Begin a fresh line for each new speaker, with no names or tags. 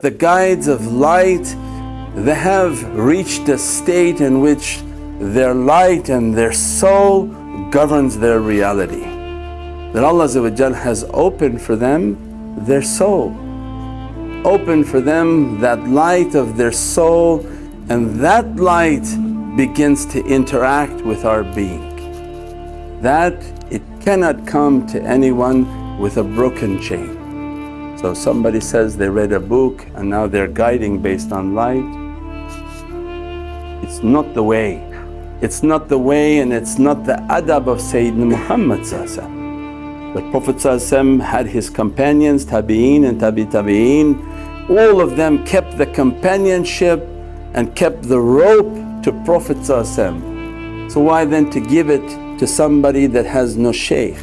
The guides of light, they have reached a state in which their light and their soul governs their reality. That Allah has opened for them their soul, opened for them that light of their soul and that light begins to interact with our being. That it cannot come to anyone with a broken chain. So somebody says they read a book and now they're guiding based on light. It's not the way. It's not the way and it's not the adab of Sayyidina Muhammad The Prophet had his companions, tabi'een and tabi tabi'een, all of them kept the companionship and kept the rope to Prophet So why then to give it to somebody that has no shaykh?